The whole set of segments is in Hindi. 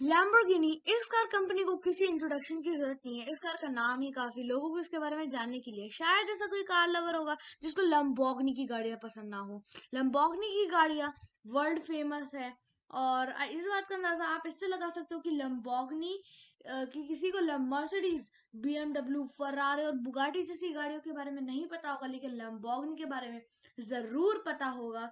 लैम्बोर्गिनी इस कार कंपनी को किसी इंट्रोडक्शन की ज़रूरत नहीं है। इस कार का नाम ही काफ़ी लोगों को इसके बारे में जानने के लिए। शायद ऐसा कोई कार लवर होगा जिसको लम्बोगनी की गाड़ियाँ पसंद ना हो। लम्बोगनी की गाड़ियाँ वर्ल्ड फ़ेमस है और इस बात का अंदाज़ा आप इससे लगा सकते हो कि लम्बोगनी कि किसी को मर्सिडीज बी एमडब्ल्यू फरारे और बुगाटी जैसी गाड़ियों के बारे में नहीं पता होगा, लेकिन लम्बोगनी के बारे में ज़रूर पता होगा।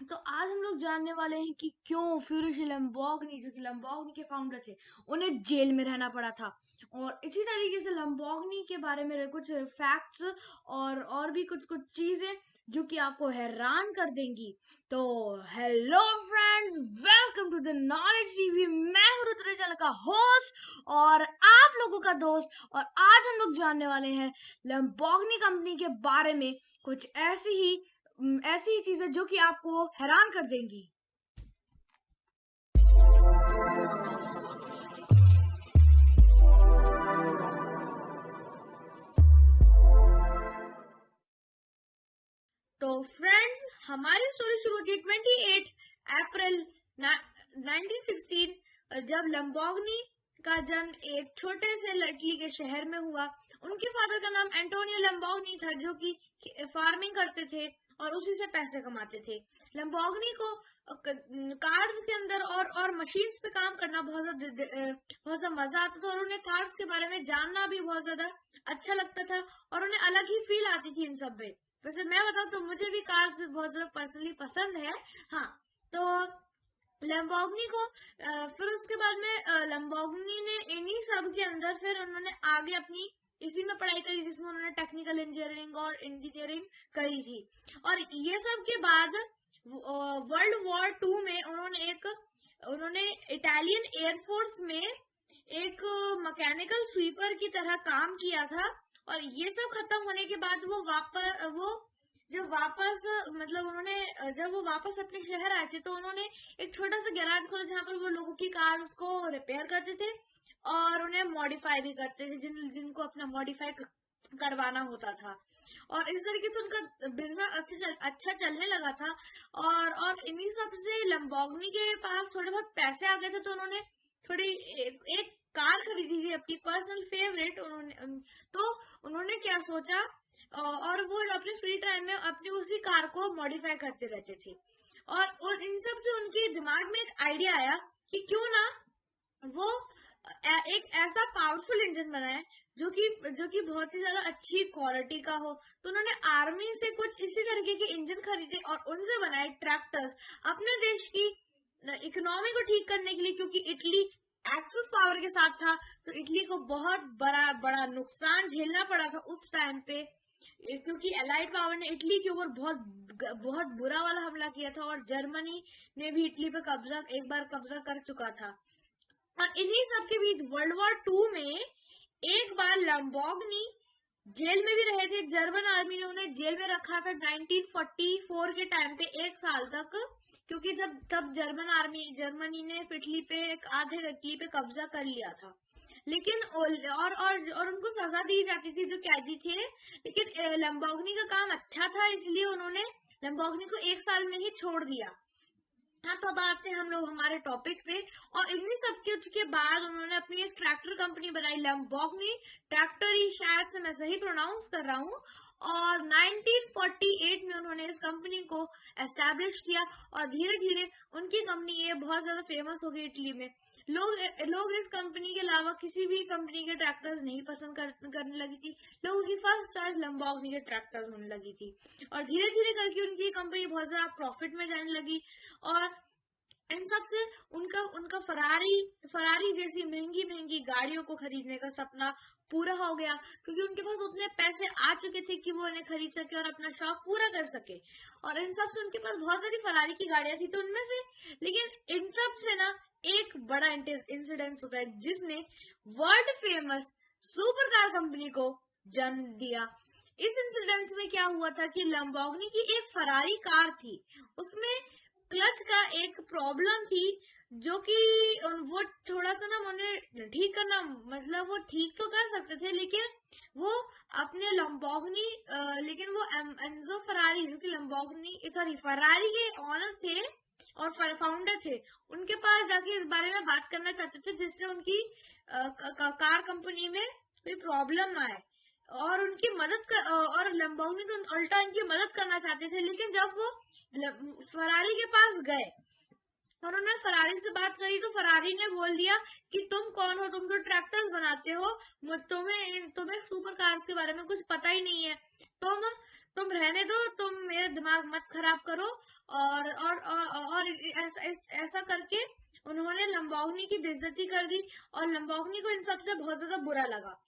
तो आज हम लोग जानने वाले हैं कि क्यों फ्यूरिश लम्बोगनी जो कि लम्बोगनी के फाउंडर थे, उन्हें जेल में रहना पड़ा था। और इसी तरीके से लम्बोगनी के बारे में कुछ फैक्ट्स और और भी कुछ कुछ चीज़ें जो कि आपको हैरान कर देंगी। तो hello friends welcome to the knowledge TV मैं हूँ रुद्र का होस्ट और आप लोगों का दोस्त। और आज हम लोग जानने वाले हैं लम्बोगनी कंपनी के बारे में कुछ ऐसी ही ऐसी ही चीज़ें जो कि आपको हैरान कर देंगी। तो फ्रेंड्स, हमारी स्टोरी शुरू होती है ट्वेंटी एट अप्रैल 1916 जब लंबोगनी का जन्म एक छोटे से लड़की के शहर में हुआ। उनके फादर का नाम एंटोनियो लंबोगनी था, जो कि फ़ार्मिंग करते थे और उसी से पैसे कमाते थे। लंबोगनी को कार्ड्स के अंदर और और मशीन्स पे काम करना बहुत ज़्यादा बहुत ज़्यादा मज़ा आता था और उन्हें कार्ड्स के बारे में जानना भी बहुत ज़्यादा अच्छा लगता था और उन्हें अलग ही फील आती थी इन सब में वैसे मैं बताऊँ तो मुझे भी कार्ड्स बहुत ज़्यादा पर्सनली पसंद है। हाँ तो लम्बोगनी को फिर उसके बाद में लम्बोगनी ने इन्हीं सब के अंदर फिर उन्होंने आगे अपनी इसी में पढ़ाई करी जिसमें उन्होंने टेक्निकल इंजीनियरिंग और इंजीनियरिंग करी थी। और ये सब के बाद वर्ल्ड वॉर टू में उन्होंने एक, उन्होंने इटालियन एयरफोर्स में एक मैकेनिकल स्वीपर की तरह काम किया था। और ये सब खत्म होने के बाद वो वापस, वो जब वापस मतलब उन्होंने, जब वो वापस अपने शहर आए थे तो उन्होंने एक छोटा सा गैराज खोला जहाँ पर वो लोगों की कार उसको रिपेयर करते थे। और उन्हें मॉडिफाई भी करते थे जिन जिनको अपना मॉडिफाई करवाना होता था। और इस तरीके से उनका बिज़नेस अच्छे चल, अच्छा चलने लगा था। और और इन्हीं सबसे लंबोगनी के पास थोड़े बहुत पैसे आ गए थे तो उन्होंने थोड़ी एक, एक कार खरीदी थी अपनी पर्सनल फेवरेट उन्होंने तो उन्होंने क्या सोचा और वो अपने फ्री टाइम में अपनी उसी कार को मॉडिफाई करते रहते थे। और, इन सबसे उनके दिमाग में एक आइडिया आया कि क्यों ना वो एक ऐसा पावरफुल इंजन बनाए जो कि जो कि बहुत ही ज़्यादा अच्छी क्वालिटी का हो। तो उन्होंने आर्मी से कुछ इसी तरीके के इंजन खरीदे और उनसे बनाए ट्रैक्टर्स अपने देश की इकोनॉमी को ठीक करने के लिए, क्योंकि इटली एक्सेस पावर के साथ था तो इटली को बहुत बड़ा बड़ा नुकसान झेलना पड़ा था उस टाइम पे। क्योंकि एलाइड पावर ने इटली के ऊपर बहुत बहुत बुरा वाला हमला किया था और जर्मनी ने भी इटली पे कब्जा, एक बार कब्जा कर चुका था। और इन्हीं सब के बीच वर्ल्ड वॉर टू में एक बार लम्बोगनी जेल में भी रहे थे। जर्मन आर्मी ने उन्हें जेल में रखा था 1944 के टाइम पे, एक साल तक। क्योंकि जब, तब जर्मन आर्मी जर्मनी ने इटली पे आधे इटली पे कब्जा कर लिया था। लेकिन और और और उनको सजा दी जाती थी जो कैदी थे। लेकिन लम्बोगनी का काम अच्छा था, इसलिए उन्होंने लम्बोगनी को एक साल में ही छोड़ दिया। हाँ तो अब आते हैं हम लोग हमारे टॉपिक पे। और इन्हीं सब कुछ के बाद उन्होंने अपनी एक ट्रैक्टर कंपनी बनाई लम्बोगनी ट्रैक्टर ही शायद से मैं सही प्रोनाउंस कर रहा हूँ। और 1948 में उन्होंने इस कंपनी को एस्टेब्लिश किया और धीरे धीरे उनकी कंपनी ये बहुत ज़्यादा फ़ेमस हो गई इटली में। लोग लोग इस कंपनी के अलावा किसी भी कंपनी के ट्रैक्टर्स नहीं पसंद कर, करने लगी थी। लोगों की फ़र्स्ट चॉइस लंबोगनी के ट्रैक्टर्स होने लगी थी। और धीरे धीरे करके उनकी कंपनी बहुत ज़्यादा प्रॉफिट में जाने लगी। और इन सबसे उनका उनका फरारी फरारी जैसी महँगी महँगी गाड़ियों को खरीदने का सपना पूरा हो गया। क्योंकि उनके पास उतने पैसे आ चुके थे कि वो उन्हें खरीद सके और अपना शौक पूरा कर सके। और इन सबसे उनके पास बहुत सारी फरारी की गाड़ियाँ थी तो उनमें से लेकिन इन सबसे ना एक बड़ा इंसिडेंस होता है जिसने world famous super car company को जन्म दिया। इस इंसिडेंस में क्या हुआ था कि लंबोगनी की एक फरारी कार थी। उसमें क्लच का एक प्रॉब्लम थी जो कि वो थोड़ा सा ना उन्हें ठीक करना मतलब वो ठीक तो कर सकते थे लेकिन वो अपने लंबोगनी लेकिन वो एम, एंजो फरारी जो कि लंबोगनी सॉरी फरारी के ऑनर थे और फाउंडर थे। उनके पास जाके इस बारे में बात करना चाहते थे, जिससे उनकी कार कंपनी में कोई प्रॉब्लम आए। और उनकी मदद कर और लंबोनी तो उल्टा इनकी मदद करना चाहते थे, लेकिन जब वो फरारी के पास गए और उन्होंने फरारी से बात करी तो फरारी ने बोल दिया कि तुम कौन हो? तुम तो ट्रैक्टर्स बनाते हो। तुम्हें तुम्हें सुपर कार्स के बारे में कुछ पता ही नहीं है। तुम तुम रहने दो तुम मेरे दिमाग मत खराब करो। और और और, ऐसा, करके उन्होंने लंबावनी की बेइज्जती कर दी और लंबावनी को इन सबसे बहुत ज़्यादा बुरा लगा।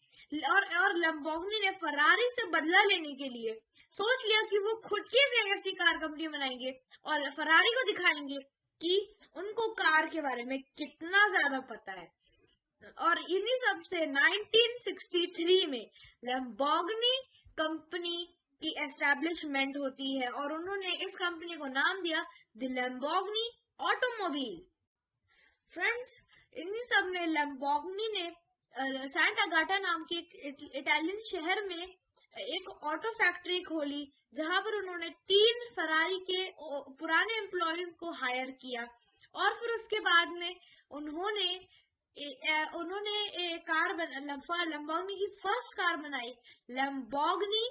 और और लंबावनी ने फरारी से बदला लेने के लिए सोच लिया कि वो खुद की ऐसी कार कंपनी बनाएँगे और फरारी को दिखाएँगे कि उनको कार के बारे में कितना ज़्यादा पता है। और इन्हीं सबसे 1963 में लंबोगनी कंपनी की एस्टेब्लिशमेंट होती है और उन्होंने इस कंपनी को नाम दिया द ऑटोमोबाइल फ्रेंड्स इन्हीं सब में लैम्बोर्गिनी ने सैंटा गाटा नाम के एक इटालियन शहर में एक ऑटो फैक्ट्री खोली जहाँ पर उन्होंने तीन फरारी के पुराने एम्प्लॉयज़ को हायर किया। और फिर उसके बाद में उन्होंने ए, ए, उन्होंने एक कार लंबोगनी की फ़र्स्ट कार बनाई लंबोगनी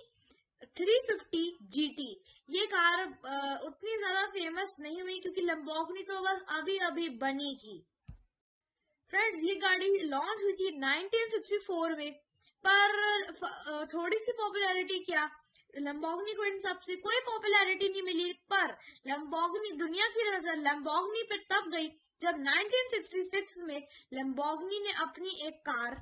350 GT ये कार उतनी ज़्यादा फ़ेमस नहीं हुई क्योंकि लंबोगनी तो बस अभी अभी बनी थी फ्रेंड्स ये गाड़ी लॉन्च हुई थी 1964 में, पर थोड़ी सी पॉपुलैरिटी क्या? लंबोगनी को इन सबसे कोई पॉपुलैरिटी नहीं मिली, पर लंबोगनी दुनिया की नज़र लंबोगनी पे तब गई जब 1966 में लंबोगनी ने अपनी एक कार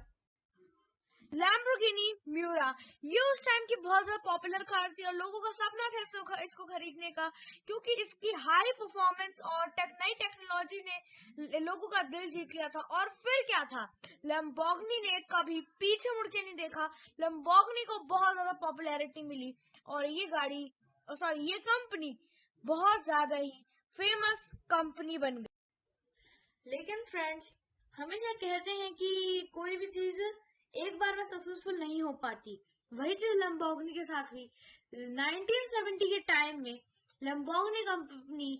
लैम्बोर्गिनी म्यूरा ये उस टाइम की बहुत ज़्यादा पॉपुलर कार थी और लोगों का सपना था इसको इसको खरीदने का, क्योंकि इसकी हाई परफॉर्मेंस और नई टेक्नोलॉजी ने लोगों का दिल जीत लिया था। और फिर क्या था? लम्बोगनी ने कभी पीछे मुड़ के नहीं देखा। लम्बोगनी को बहुत ज़्यादा पॉपुलैरिटी मिली और ये गाड़ी सॉरी ये कंपनी बहुत ज़्यादा ही फ़ेमस कंपनी बन गई। लेकिन फ्रेंड्स हमेशा कहते हैं कि कोई भी चीज़ एक बार में सक्सेसफुल नहीं हो पाती। वही चीज़ लंबोगनी के साथ हुई। 1970 के टाइम में लंबोगनी कंपनी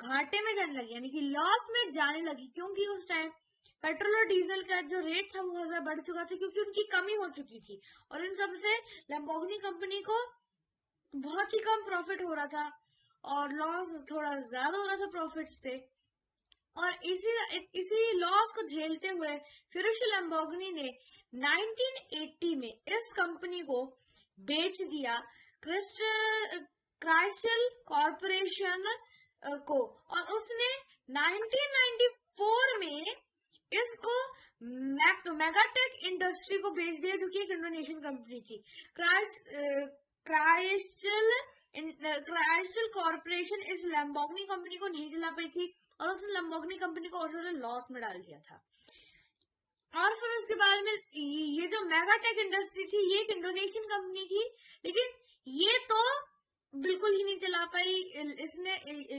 घाटे में जाने लगी, यानी कि लॉस में जाने लगी, क्योंकि उस टाइम पेट्रोल और डीजल का जो रेट था, वो ज़्यादा बढ़ चुका था, क्योंकि उनकी कमी हो चुकी थी। और इन सबसे लंबोगनी कंपनी को बहुत ही कम प्रॉफिट हो रहा था, और लॉस थोड़ा ज़्यादा हो रहा था प्रॉफिट से। और इसी इसी लॉस को झेलते हुए फिर लंबोगनी ने 1980 में इस कंपनी को बेच दिया क्राइसल कॉरपोरेशन को। और उसने 1994 में इसको मेगाटेक इंडस्ट्री को बेच दिया, जो कि एक इंडोनेशियन कंपनी थी। क्राइस्टल क्राइस्टल कॉरपोरेशन इस लैम्बोगनी कंपनी को नहीं चला पाई थी और उसने लैम्बोगनी कंपनी को और ज़्यादा लॉस में डाल दिया था। और फिर उसके बाद में ये जो मेगाटेक इंडस्ट्री थी, ये एक इंडोनेशियन कंपनी थी, लेकिन ये तो बिल्कुल ही नहीं चला पाई, इसने,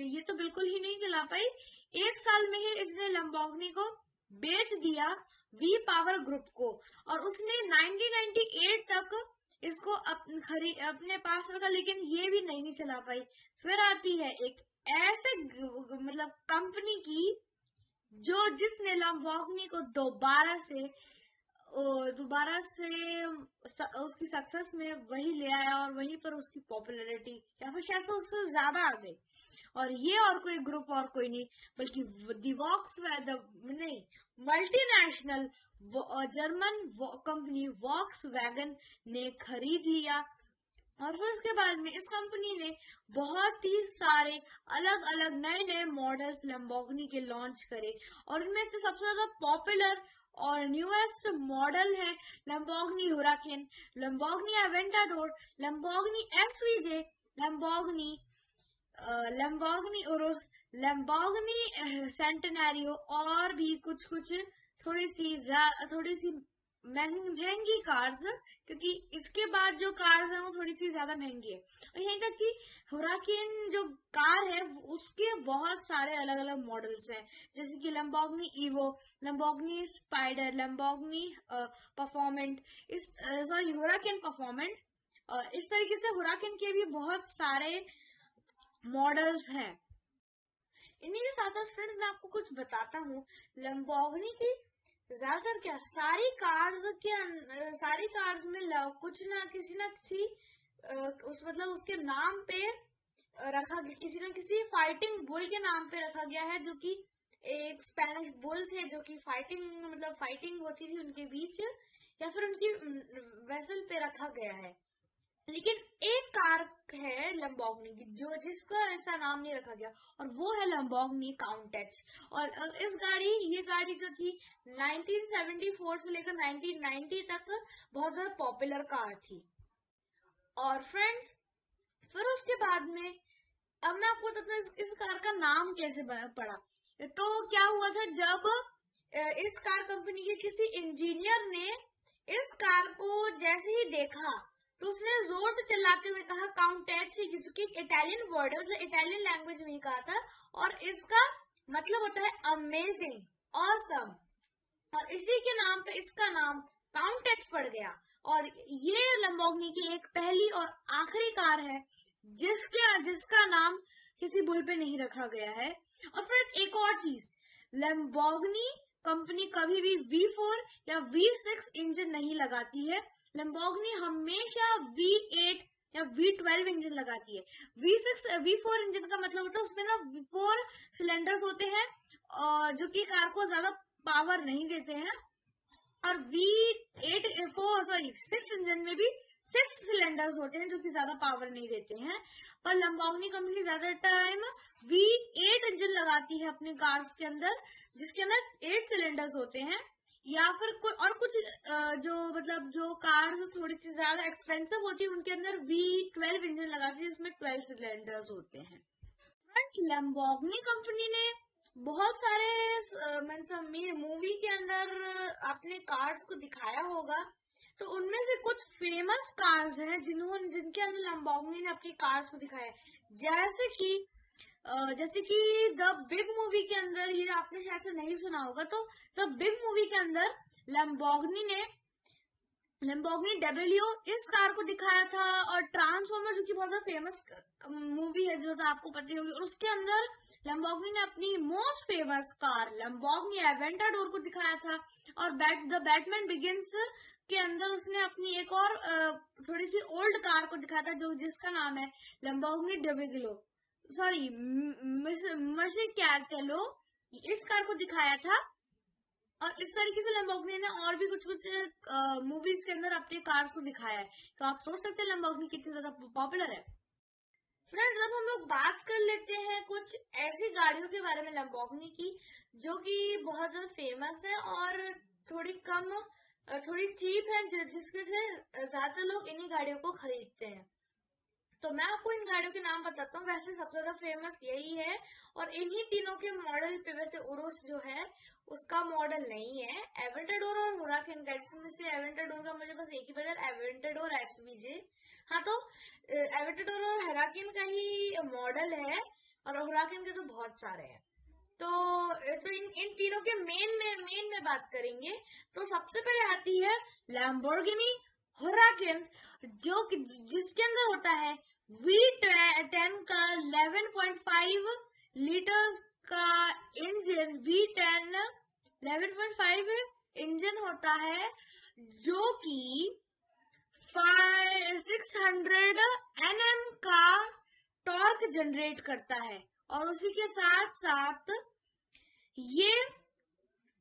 ये तो बिल्कुल ही नहीं चला पाई। एक साल में ही इसने लंबोगनी को बेच दिया वी पावर ग्रुप को, और उसने 1998 तक इसको खरी, अपने पास रखा, लेकिन ये भी नहीं चला पाई। फिर आती है एक ऐसे मतलब कंपनी की जो जिसने लम्बोर्गिनी को दोबारा से दोबारा से उसकी सक्सेस में वही ले आया और वहीं पर उसकी पॉपुलैरिटी या फिर शायद उससे ज़्यादा आ गई और ये और कोई ग्रुप और कोई नहीं, बल्कि दिवॉक्स नहीं multinational German company Volkswagen ने खरीद लिया। और फिर उसके बाद में इस कंपनी ने बहुत ही सारे अलग अलग नए नए मॉडल्स लंबोगनी के लॉन्च करे और उनमें से सबसे ज़्यादा पॉपुलर और न्यूएस्ट मॉडल है Lamborghini Huracan Lamborghini Aventador Lamborghini SVJ Lamborghini Lamborghini Urus Lamborghini Centenario और भी कुछ कुछ थोड़ी सी थोड़ी सी महँगी कार्स क्योंकि इसके बाद जो कार्स है वो थोड़ी सी ज़्यादा महँगी है। और यहीं तक कि हुराकिन जो कार है, उसके बहुत सारे अलग अलग मॉडल्स हैं। जैसे कि Lamborghini Evo Lamborghini Spyder Lamborghini Performante इस सॉरी हुराकिन परफॉर्मेंट इस तरीके से हुराकिन के भी बहुत सारे मॉडल्स हैं। इन्हीं के साथ साथ फ्रेंड्स मैं आपको कुछ बताता हूँ। लंबोगनी की ज़्यादातर क्या? सारी कार्स के सारी कार्स में लव कुछ ना किसी ना किसी उस मतलब उसके नाम पे रखा, किसी ना किसी फाइटिंग बुल के नाम पे रखा गया है, जो कि एक स्पेनिश बुल थे, जो कि फाइटिंग मतलब फाइटिंग होती थी उनके बीच, या फिर उनकी वेसल पे रखा गया है। लेकिन एक कार है लंबोगनी की जो जिसका ऐसा नाम नहीं रखा गया और वो है लंबोगनी काउंटेच। और इस गाड़ी ये गाड़ी जो थी 1974 से लेकर 1990 तक बहुत ज़्यादा पॉपुलर कार थी। और फ्रेंड्स फिर उसके बाद में अब मैं आपको बताता इस, इस कार का नाम कैसे पड़ा। तो क्या हुआ था जब इस कार कंपनी के किसी इंजीनियर ने इस कार को जैसे ही देखा तो उसने ज़ोर से चिल्लाते हुए कहा काउंटेच जो कि इटालियन वर्ड है मतलब इटालियन लैंग्वेज में कहा था। और इसका मतलब होता है अमेजिंग ऑसम और इसी के नाम पे इसका नाम काउंटेच पड़ गया। और ये लंबोगनी की एक पहली और आखिरी कार है, जिसके, जिसका नाम किसी बुल पे नहीं रखा गया है। और फिर एक और चीज़, लंबोगनी कंपनी कभी भी V4 या V6 इंजन नहीं लगाती है। लंबोगनी हमेशा V8 या V12 इंजन लगाती है। V6 V4 इंजन का मतलब होता है उसमें ना फोर सिलेंडर्स होते हैं, और जो कि कार को ज़्यादा पावर नहीं देते हैं। और V8 four sorry six engine में भी सिक्स सिलेंडर्स होते हैं जो कि ज़्यादा पावर नहीं देते हैं। पर लंबावनी कंपनी ज़्यादा टाइम V8 इंजन लगाती है अपने कार्स के अंदर, जिसके अंदर एट सिलेंडर्स होते हैं। या फिर कोई और कुछ जो मतलब जो कार्स थोड़ी सी ज़्यादा एक्सपेंसिव होती है, उनके अंदर वी ट्वेल्व इंजन लगाते हैं, जिसमें ट्वेल्व सिलेंडर्स होते हैं। फ्रेंड्स लैम्बोर्गिनी कंपनी ने बहुत सारे मूवी के अंदर अपने कार्स को दिखाया होगा तो उनमें से कुछ फ़ेमस कार्स हैं जिन्होंने जिनके अंदर लंबोर्गिनी ने अपनी कार्स को दिखाया जैसे कि जैसे कि द बिग मूवी के अंदर, ये आपने शायद से नहीं सुना होगा तो द बिग मूवी के अंदर लम्बोगनी ने लम्बोगनी डब्ल्यू इस कार को दिखाया था और ट्रांसफॉर्मर जो कि बहुत ज़्यादा फ़ेमस मूवी है, जो तो आपको पता होगी, और उसके अंदर लम्बोगनी ने अपनी most famous car Lamborghini Aventador को दिखाया था, और बैट द बैटमैन बिगिंस के अंदर उसने अपनी एक और थोड़ी सी ओल्ड कार को दिखाया था, जो जिसका नाम है लम्बोगनी डबिग्लो सॉरी मर्सी कैटेलो इस कार को दिखाया था। और इस तरीके से लंबोगनी ने और भी कुछ कुछ मूवीज़ के अंदर अपने कार्स को दिखाया है। तो आप सोच सकते हैं लंबोगनी कितनी ज़्यादा पॉपुलर है। फ्रेंड्स अब हम लोग बात कर लेते हैं कुछ ऐसी गाड़ियों के बारे में लंबोगनी की, जो कि बहुत ज़्यादा फ़ेमस है और थोड़ी कम थोड़ी चीप है, जिसके से ज़्यादातर लोग इन्हीं गाड़ियों को खरीदते हैं। तो मैं आपको इन गाड़ियों के नाम बताता हूँ। वैसे सबसे ज़्यादा फ़ेमस यही है और इन्हीं तीनों के मॉडल पे वैसे उरुस जो है, उसका मॉडल नहीं है। एवेंटाडोर और हुराकिन का जिसमें से एवेंटाडोर का मुझे बस एक ही पता एवेंटाडोर एसवीजे हाँ तो एवेंटाडोर और हेराकिन का ही मॉडल है और हुराकिन के तो बहुत सारे हैं। तो तो इन इन तीनों के मेन में मेन में बात करेंगे। तो सबसे पहले आती है लैम्बोर्गिनी हुराकिन जो जिसके अंदर होता है वी का 11.5 लीटर का इंजन वी टेन 11.5 इंजन होता है, जो कि 600 एनएम का टॉर्क जनरेट करता है। और उसी के साथ साथ ये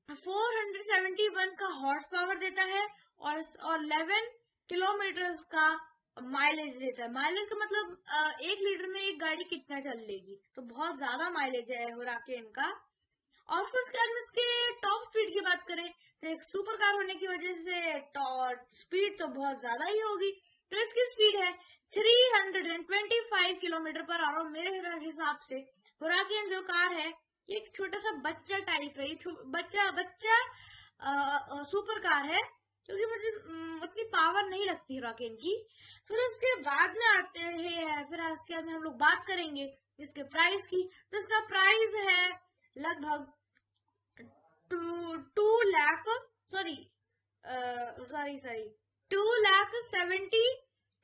471 का हॉर्स पावर देता है और और 11 किलोमीटर का माइलेज देता है। माइलेज का मतलब एक लीटर में एक गाड़ी कितना चल लेगी? तो बहुत ज़्यादा माइलेज है हुराके इनका। और फिर उसके बाद इसके टॉप स्पीड की बात करें तो एक सुपर कार होने की वजह से स्पीड तो बहुत ज़्यादा ही होगी। तो इसकी स्पीड है 325 किलोमीटर पर आवर मेरे हिसाब से। हुराकियन जो कार है एक छोटा सा बच्चा टाइप है। बच्चा बच्चा आ, सुपर कार है। क्योंकि मुझे उतनी पावर नहीं लगती रॉकेट की। फिर उसके बाद में आते हैं, फिर उसके बाद में हम लोग बात करेंगे इसके प्राइस की। तो इसका प्राइस है लगभग two two lakh sorry sorry sorry two lakh seventy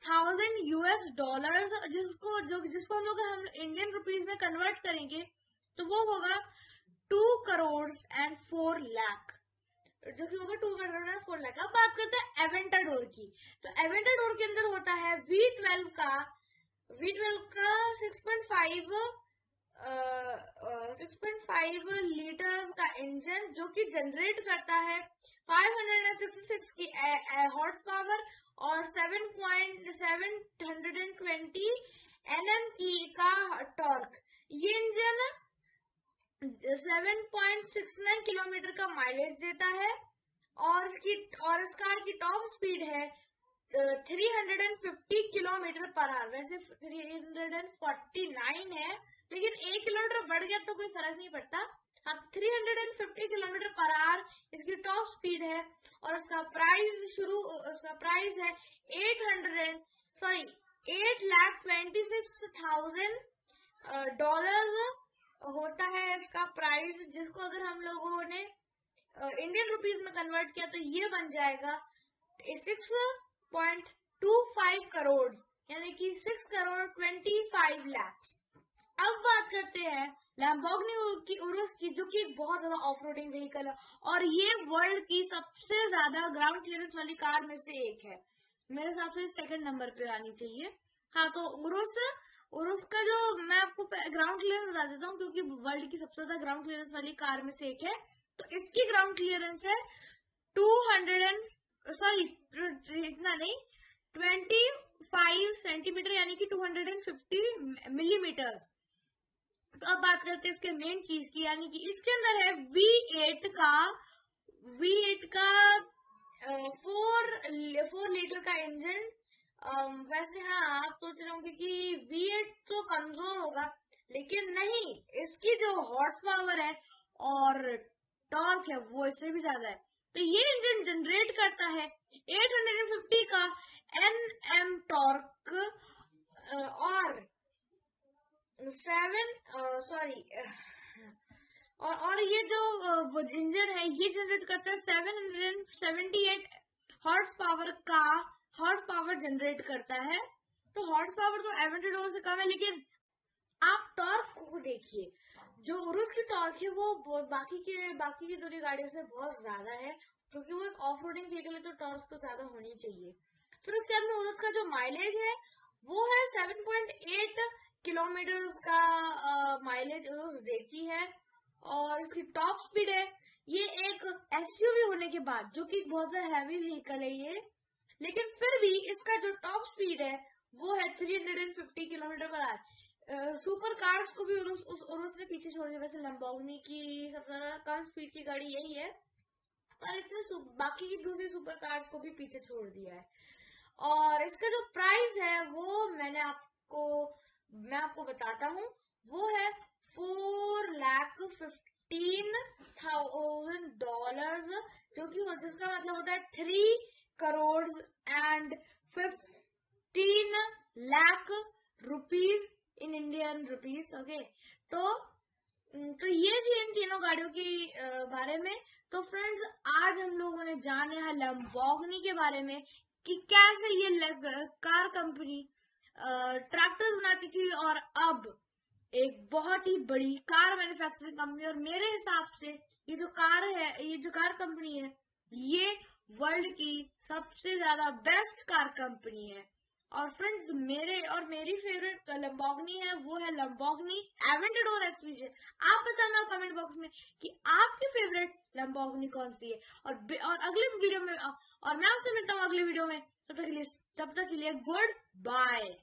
thousand US dollar जिसको, जो, जिसको हम लोग हम इंडियन रुपीज़ में कन्वर्ट करेंगे तो वो होगा two crore and four lakh जो कि होगा टू एंड फोर लाख अब बात करते हैं एवेंटाडोर की। तो एवेंटाडोर के अंदर होता है वी ट्वेल्व का वी ट्वेल्व का six point five six point five litre का इंजन जो कि जनरेट करता है 566 की हॉर्स पावर और 7.720 एनएम की का टॉर्क ये इंजन 7.69 किलोमीटर का माइलेज देता है और इसकी, और इस कार की टॉप स्पीड है 350 किलोमीटर पर आवर वैसे 349 है, लेकिन एक किलोमीटर बढ़ गया तो कोई फ़र्क नहीं पड़ता। अब 350 किलोमीटर पर आवर इसकी टॉप स्पीड है और उसका प्राइस शुरू, उसका प्राइस है 800 sorry eight lakh twenty six thousand dollar होता है इसका प्राइस जिसको अगर हम लोगों ने इंडियन रुपीज़ में कन्वर्ट किया तो ये बन जाएगा six point two five crore यानी कि six crore twenty five lakhs अब बात करते हैं लैम्बोर्गिनी की उरुस की, जो कि बहुत ज़्यादा ऑफ़ रोडिंग व्हीकल है और ये वर्ल्ड की सबसे ज़्यादा ग्राउंड क्लियरेंस वाली कार में से एक है। मेरे हिसाब से सेकंड नंबर पे आनी चाहिए। हाँ तो उरुस उरुस उसका जो मैं आपको ग्राउंड क्लियरेंस बता देता हूँ, क्योंकि वर्ल्ड की सबसे ज़्यादा ग्राउंड क्लियरेंस वाली कार में से एक है। तो इसकी ग्राउंड क्लियरेंस है टू हंड्रेड एंड सॉरी इतना नहीं ट्वेंटी फाइव सेंटीमीटर यानी कि two hundred and fifty millimetre तो अब बात करते हैं इसके मेन चीज़ की, यानी कि इसके अंदर है वी एट का वी एट का फोर फोर लीटर का इंजन वैसे हाँ आप सोच रहे होंगे कि वी एट तो कमज़ोर होगा, लेकिन नहीं, इसकी जो हॉर्स पावर है और टॉर्क है, वो इससे भी ज़्यादा है। तो ये इंजन जनरेट करता है 850 का एन एम टॉर्क और सेवन सॉरी और और ये जो इंजन है, ये जनरेट करता है seven hundred seventy eight horse power का हॉर्स पावर जनरेट करता है। तो हॉर्स पावर तो एवेंटेडोर से कम है, लेकिन आप टॉर्क को देखिए। जो उरुस की टॉर्क है, वो बाकी के, बाकी की दूरी गाड़ियों से बहुत ज़्यादा है, क्योंकि वो एक ऑफ़ रोडिंग व्हीकल है तो टॉर्क तो ज़्यादा होनी चाहिए। फिर उसके बाद में उरुस का जो माइलेज है, वो है 7.8 किलोमीटर का माइलेज देती है। और इसकी टॉप स्पीड है, ये एक एसयूवी होने के बाद, जो कि बहुत ज़्यादा हैवी व्हीकल है ये। लेकिन फिर भी इसका जो टॉप स्पीड है वो है 350 किलोमीटर पर आर सुपर कार्स को भी उस, उरुस ने पीछे छोड़ दिया। वैसे लंबाउनी की सबसे ज़्यादा कम स्पीड की गाड़ी यही है पर इसने बाकी की दूसरी सुपर कार्स को भी पीछे छोड़ दिया है। और इसका जो प्राइस है वो मैंने आपको मैं आपको बताता हूँ। वो है four lakh fifteen thousand dollar जो कि जिसका मतलब होता है three crore and fifteen lakh rupees in Indian rupees okay तो तो ये थी इन तीनों गाड़ियों के बारे में। तो फ्रेंड्स आज हम लोगों ने जाने हैं लम्बोगनी के बारे में कि कैसे ये कार कंपनी ट्रैक्टर बनाती थी और अब एक बहुत ही बड़ी कार मैन्युफैक्चरिंग कंपनी और मेरे हिसाब से ये जो कार है, ये जो कार कंपनी है, ये वर्ल्ड की सबसे ज़्यादा बेस्ट कार कंपनी है। और फ्रेंड्स मेरे और मेरी फेवरेट लंबोगनी है, वो है लंबोगनी एवेंटेडोर एक्सपीरियंस आप बताना कमेंट बॉक्स में कि आपकी फेवरेट लंबोगनी कौन सी है। और और अगले वीडियो में, और मैं आपसे मिलता हूँ अगले वीडियो में। तब तक के लिए, तब तक के लिए गुड बाय